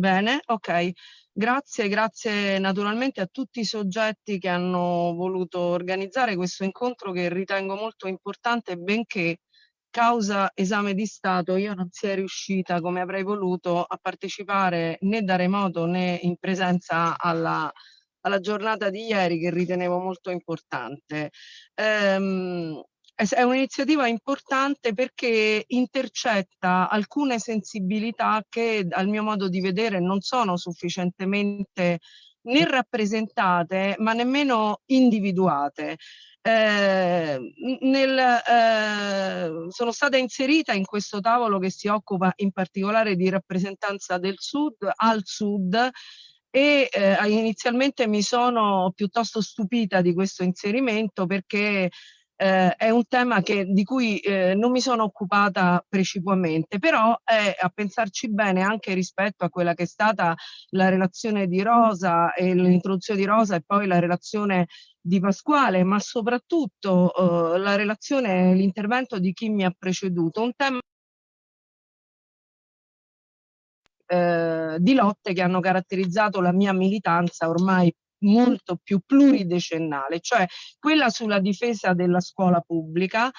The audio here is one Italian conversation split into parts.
Bene, ok. Grazie, grazie naturalmente a tutti i soggetti che hanno voluto organizzare questo incontro che ritengo molto importante, benché causa esame di Stato io non sia riuscita come avrei voluto a partecipare né da remoto né in presenza alla, alla giornata di ieri che ritenevo molto importante. Ehm, è un'iniziativa importante perché intercetta alcune sensibilità che al mio modo di vedere non sono sufficientemente né rappresentate ma nemmeno individuate. Eh, nel, eh, sono stata inserita in questo tavolo che si occupa in particolare di rappresentanza del sud al sud e eh, inizialmente mi sono piuttosto stupita di questo inserimento perché eh, è un tema che, di cui eh, non mi sono occupata precipuamente, però è a pensarci bene anche rispetto a quella che è stata la relazione di Rosa e l'introduzione di Rosa e poi la relazione di Pasquale, ma soprattutto eh, la relazione, l'intervento di chi mi ha preceduto, un tema eh, di lotte che hanno caratterizzato la mia militanza ormai molto più pluridecennale, cioè quella sulla difesa della scuola pubblica,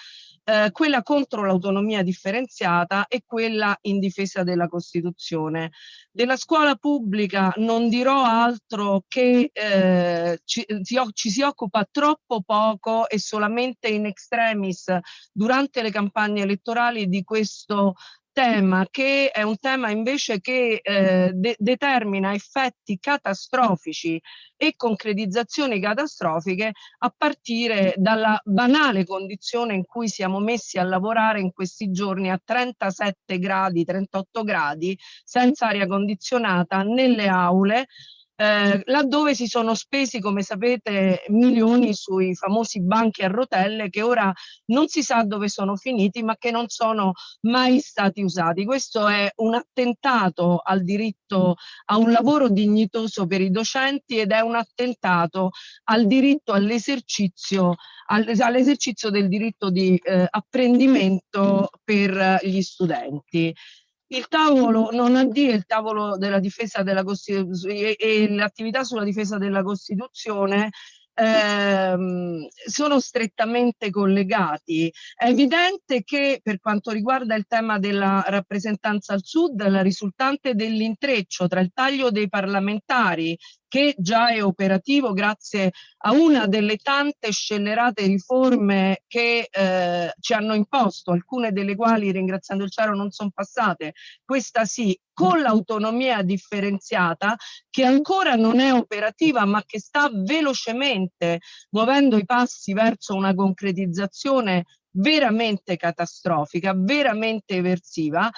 eh, quella contro l'autonomia differenziata e quella in difesa della Costituzione. Della scuola pubblica non dirò altro che eh, ci, ci si occupa troppo poco e solamente in extremis durante le campagne elettorali di questo tema che è un tema invece che eh, de determina effetti catastrofici e concretizzazioni catastrofiche a partire dalla banale condizione in cui siamo messi a lavorare in questi giorni a 37 gradi, 38 gradi, senza aria condizionata nelle aule, eh, laddove si sono spesi, come sapete, milioni sui famosi banchi a rotelle che ora non si sa dove sono finiti, ma che non sono mai stati usati. Questo è un attentato al diritto a un lavoro dignitoso per i docenti ed è un attentato al diritto all'esercizio all'esercizio del diritto di eh, apprendimento per gli studenti il tavolo non AD è il tavolo della difesa della Costituzione e, e l'attività sulla difesa della Costituzione ehm, sono strettamente collegati. È evidente che per quanto riguarda il tema della rappresentanza al sud, la risultante dell'intreccio tra il taglio dei parlamentari che già è operativo grazie a una delle tante scellerate riforme che eh, ci hanno imposto, alcune delle quali ringraziando il cielo non sono passate, questa sì, con l'autonomia differenziata che ancora non è operativa ma che sta velocemente muovendo i passi verso una concretizzazione veramente catastrofica, veramente eversiva,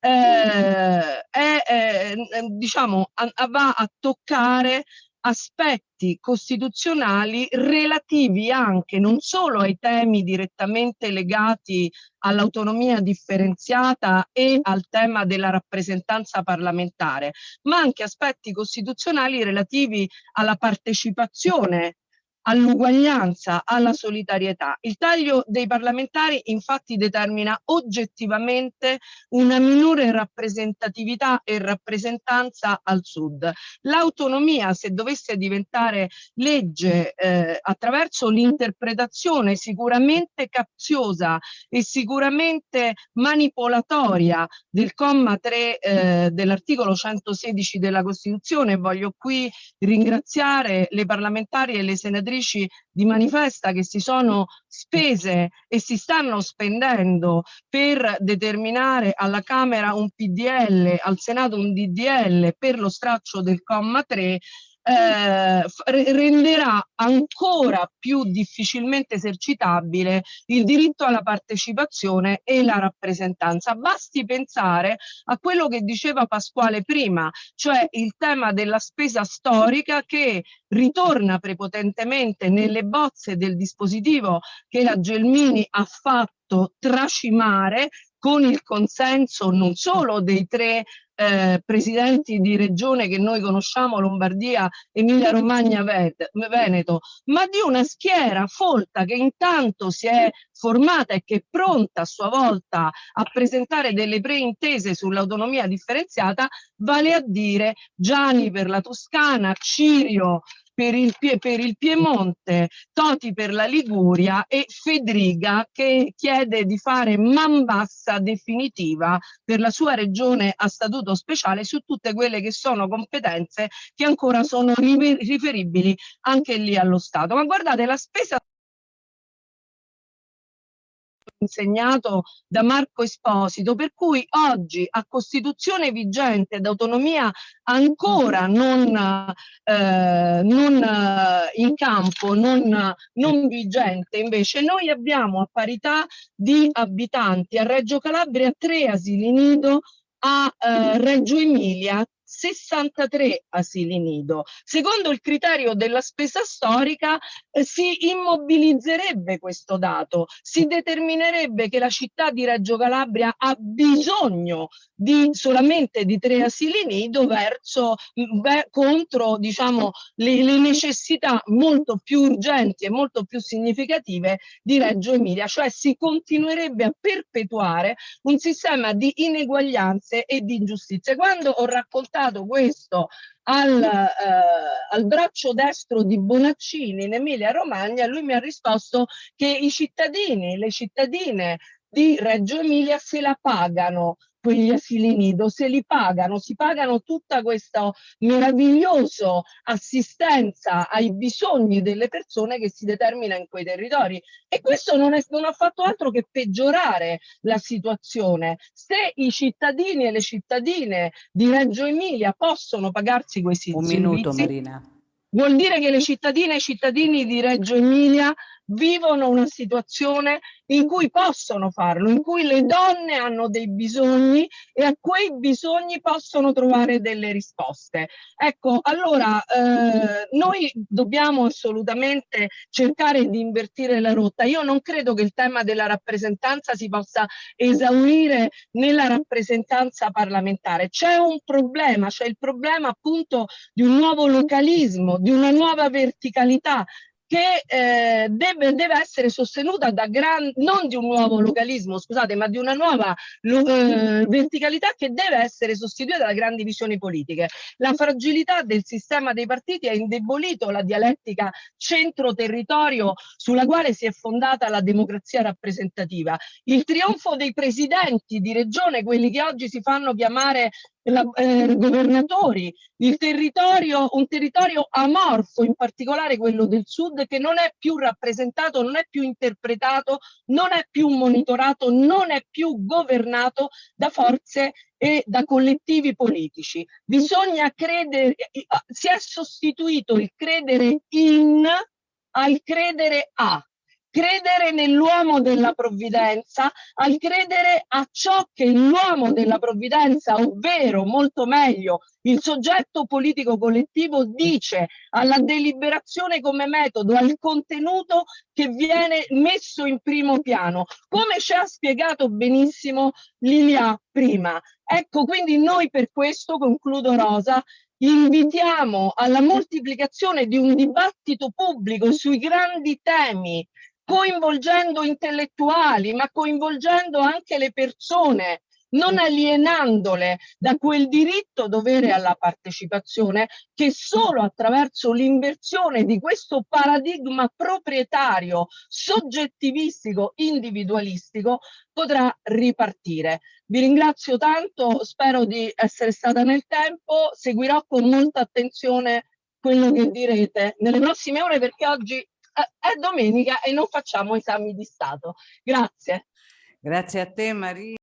eh, è, è, diciamo, a, va a toccare aspetti costituzionali relativi anche non solo ai temi direttamente legati all'autonomia differenziata e al tema della rappresentanza parlamentare, ma anche aspetti costituzionali relativi alla partecipazione all'uguaglianza, alla solidarietà. Il taglio dei parlamentari infatti determina oggettivamente una minore rappresentatività e rappresentanza al sud. L'autonomia, se dovesse diventare legge eh, attraverso l'interpretazione sicuramente capziosa e sicuramente manipolatoria del comma 3 eh, dell'articolo 116 della Costituzione, voglio qui ringraziare le parlamentari e le senatrici senatrici di manifesta che si sono spese e si stanno spendendo per determinare alla Camera un PDL, al Senato un DDL per lo straccio del comma 3 eh, renderà ancora più difficilmente esercitabile il diritto alla partecipazione e la rappresentanza. Basti pensare a quello che diceva Pasquale prima, cioè il tema della spesa storica che ritorna prepotentemente nelle bozze del dispositivo che la Gelmini ha fatto tracimare con il consenso non solo dei tre eh, presidenti di regione che noi conosciamo, Lombardia, Emilia Romagna, Veneto, ma di una schiera folta che intanto si è formata e che è pronta a sua volta a presentare delle preintese sull'autonomia differenziata, vale a dire Gianni per la Toscana, Cirio per il, per il, Piemonte, Toti per la Liguria e Fedriga che chiede di fare man bassa definitiva per la sua regione a statuto speciale su tutte quelle che sono competenze che ancora sono riferibili anche lì allo Stato. Ma guardate, la spesa insegnato da Marco Esposito, per cui oggi a Costituzione vigente ed autonomia ancora non, eh, non eh, in campo, non, non vigente, invece noi abbiamo a parità di abitanti a Reggio Calabria tre asili nido, a eh, Reggio Emilia 63 asili nido. Secondo il criterio della spesa storica eh, si immobilizzerebbe questo dato, si determinerebbe che la città di Reggio Calabria ha bisogno di solamente di tre asili nido verso mm, beh, contro diciamo le, le necessità molto più urgenti e molto più significative di Reggio Emilia, cioè si continuerebbe a perpetuare un sistema di ineguaglianze e di ingiustizie. Quando ho raccontato portato questo al, eh, al, braccio destro di Bonaccini in Emilia Romagna, lui mi ha risposto che i cittadini, le cittadine di Reggio Emilia se la pagano quegli asili nido, se li pagano, si pagano tutta questa meravigliosa assistenza ai bisogni delle persone che si determina in quei territori. E questo non, è, non ha fatto altro che peggiorare la situazione. Se i cittadini e le cittadine di Reggio Emilia possono pagarsi questi Un servizi, minuto Marina. Vuol dire che le cittadine e i cittadini di Reggio Emilia vivono una situazione in cui possono farlo, in cui le donne hanno dei bisogni e a quei bisogni possono trovare delle risposte. Ecco, allora eh, noi dobbiamo assolutamente cercare di invertire la rotta. Io non credo che il tema della rappresentanza si possa esaurire nella rappresentanza parlamentare. C'è un problema, c'è il problema appunto di un nuovo localismo, di una nuova verticalità che eh, deve, deve, essere sostenuta da gran, non di un nuovo localismo, scusate, ma di una nuova eh, verticalità che deve essere sostituita da grandi visioni politiche. La fragilità del sistema dei partiti ha indebolito la dialettica centro-territorio sulla quale si è fondata la democrazia rappresentativa. Il trionfo dei presidenti di regione, quelli che oggi si fanno chiamare la, eh, governatori, territorio, un territorio amorfo, in particolare quello del sud, che non è più rappresentato, non è più interpretato, non è più monitorato, non è più governato da forze e da collettivi politici. Bisogna credere, si è sostituito il credere in al credere a credere nell'uomo della provvidenza, al credere a ciò che l'uomo della provvidenza, ovvero molto meglio il soggetto politico collettivo, dice alla deliberazione come metodo, al contenuto che viene messo in primo piano, come ci ha spiegato benissimo Lilia prima. Ecco, quindi noi per questo, concludo Rosa, invitiamo alla moltiplicazione di un dibattito pubblico sui grandi temi coinvolgendo intellettuali, ma coinvolgendo anche le persone, non alienandole da quel diritto dovere alla partecipazione che solo attraverso l'inversione di questo paradigma proprietario, soggettivistico, individualistico potrà ripartire. Vi ringrazio tanto, spero di essere stata nel tempo, seguirò con molta attenzione quello che direte nelle prossime ore perché oggi è domenica e non facciamo esami di Stato. Grazie. Grazie a te Maria.